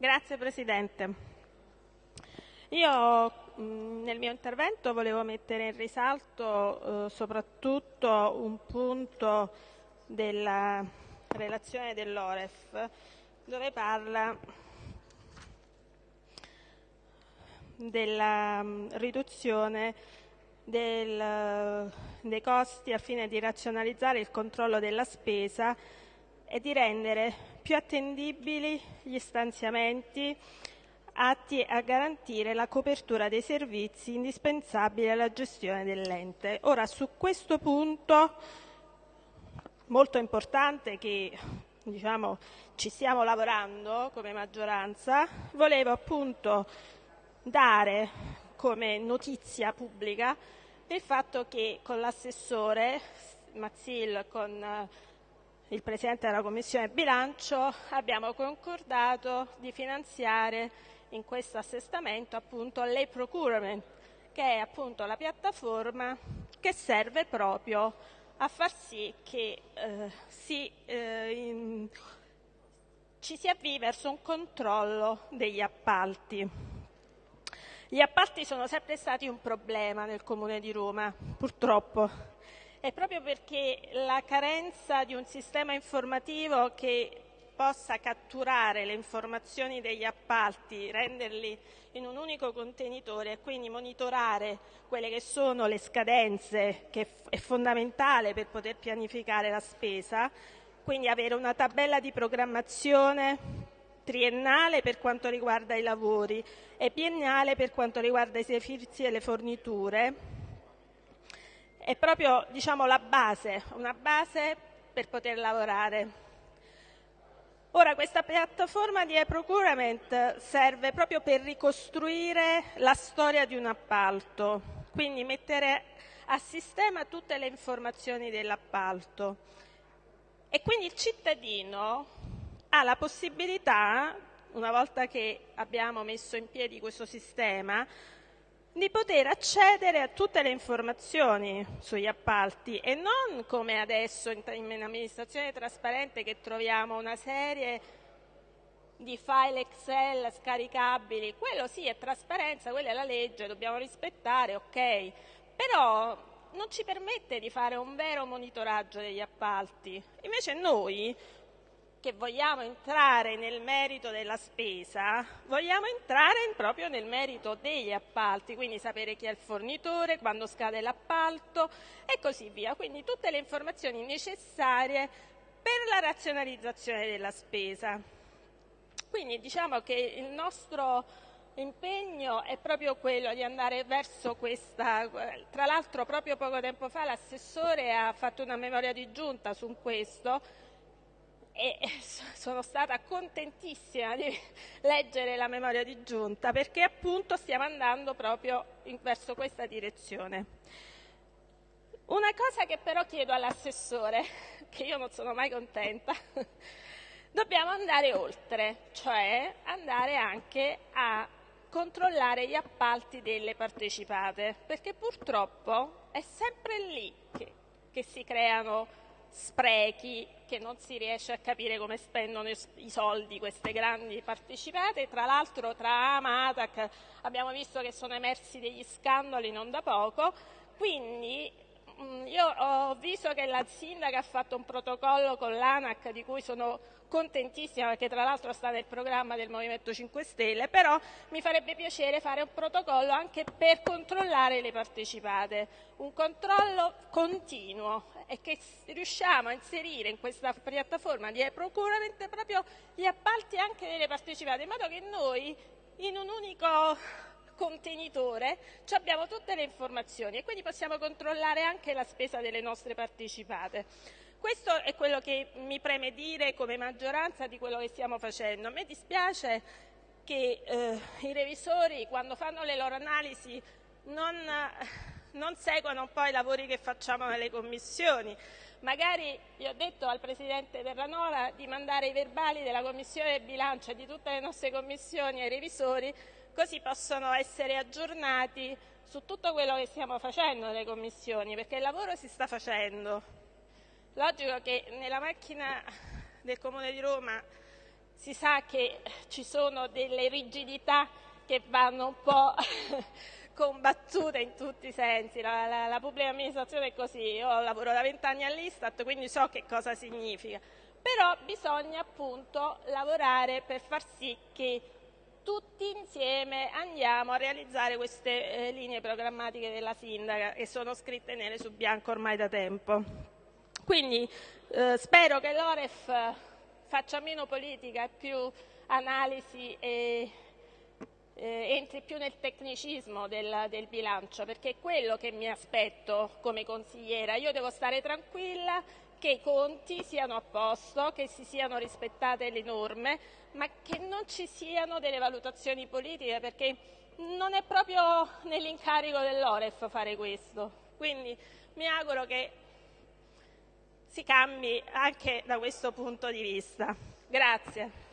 Grazie Presidente. Io mh, nel mio intervento volevo mettere in risalto eh, soprattutto un punto della relazione dell'OREF dove parla della mh, riduzione del, dei costi a fine di razionalizzare il controllo della spesa e di rendere più attendibili gli stanziamenti atti a garantire la copertura dei servizi indispensabili alla gestione dell'ente. Ora, su questo punto molto importante che diciamo, ci stiamo lavorando come maggioranza, volevo appunto dare come notizia pubblica il fatto che con l'assessore Mazzil, con il Presidente della Commissione bilancio, abbiamo concordato di finanziare in questo assestamento appunto l'e-procurement, che è appunto la piattaforma che serve proprio a far sì che eh, si, eh, in, ci si avvii verso un controllo degli appalti. Gli appalti sono sempre stati un problema nel Comune di Roma, purtroppo, è proprio perché la carenza di un sistema informativo che possa catturare le informazioni degli appalti, renderli in un unico contenitore e quindi monitorare quelle che sono le scadenze, che è fondamentale per poter pianificare la spesa, quindi avere una tabella di programmazione triennale per quanto riguarda i lavori e biennale per quanto riguarda i servizi e le forniture, è proprio diciamo, la base, una base per poter lavorare. Ora, questa piattaforma di e-procurement serve proprio per ricostruire la storia di un appalto, quindi mettere a sistema tutte le informazioni dell'appalto. E quindi il cittadino ha la possibilità, una volta che abbiamo messo in piedi questo sistema, di poter accedere a tutte le informazioni sugli appalti e non come adesso in, in amministrazione trasparente che troviamo una serie di file Excel scaricabili, quello sì è trasparenza, quella è la legge, dobbiamo rispettare, ok, però non ci permette di fare un vero monitoraggio degli appalti. Invece noi che vogliamo entrare nel merito della spesa, vogliamo entrare proprio nel merito degli appalti, quindi sapere chi è il fornitore, quando scade l'appalto e così via. Quindi tutte le informazioni necessarie per la razionalizzazione della spesa. Quindi diciamo che il nostro impegno è proprio quello di andare verso questa, tra l'altro proprio poco tempo fa l'assessore ha fatto una memoria di giunta su questo, e sono stata contentissima di leggere la memoria di giunta perché appunto stiamo andando proprio in, verso questa direzione. Una cosa che però chiedo all'assessore, che io non sono mai contenta, dobbiamo andare oltre, cioè andare anche a controllare gli appalti delle partecipate, perché purtroppo è sempre lì che, che si creano sprechi che non si riesce a capire come spendono i soldi queste grandi partecipate. Tra l'altro tra AMA ATAC abbiamo visto che sono emersi degli scandali non da poco, quindi io ho visto che la sindaca ha fatto un protocollo con l'ANAC di cui sono contentissima perché tra l'altro sta nel programma del Movimento 5 Stelle, però mi farebbe piacere fare un protocollo anche per controllare le partecipate, un controllo continuo e che riusciamo a inserire in questa piattaforma di e-procurement proprio gli appalti anche delle partecipate, in modo che noi in un unico contenitore abbiamo tutte le informazioni e quindi possiamo controllare anche la spesa delle nostre partecipate. Questo è quello che mi preme dire come maggioranza di quello che stiamo facendo. A me dispiace che eh, i revisori quando fanno le loro analisi non, non seguono un po' i lavori che facciamo nelle commissioni. Magari gli ho detto al Presidente Terranova di mandare i verbali della Commissione bilancio e di tutte le nostre commissioni ai revisori, così possono essere aggiornati su tutto quello che stiamo facendo nelle commissioni, perché il lavoro si sta facendo. Logico che nella macchina del Comune di Roma si sa che ci sono delle rigidità che vanno un po' combattute in tutti i sensi. La, la, la pubblica amministrazione è così, io lavoro da vent'anni all'Istat, quindi so che cosa significa. Però bisogna appunto lavorare per far sì che tutti insieme andiamo a realizzare queste eh, linee programmatiche della sindaca che sono scritte nere su bianco ormai da tempo. Quindi eh, spero che l'Oref faccia meno politica e più analisi e eh, entri più nel tecnicismo del, del, bilancio, perché è quello che mi aspetto come consigliera. Io devo stare tranquilla che i conti siano a posto, che si siano rispettate le norme, ma che non ci siano delle valutazioni politiche, perché non è proprio nell'incarico dell'Oref fare questo. Quindi mi auguro che si cambi anche da questo punto di vista. Grazie.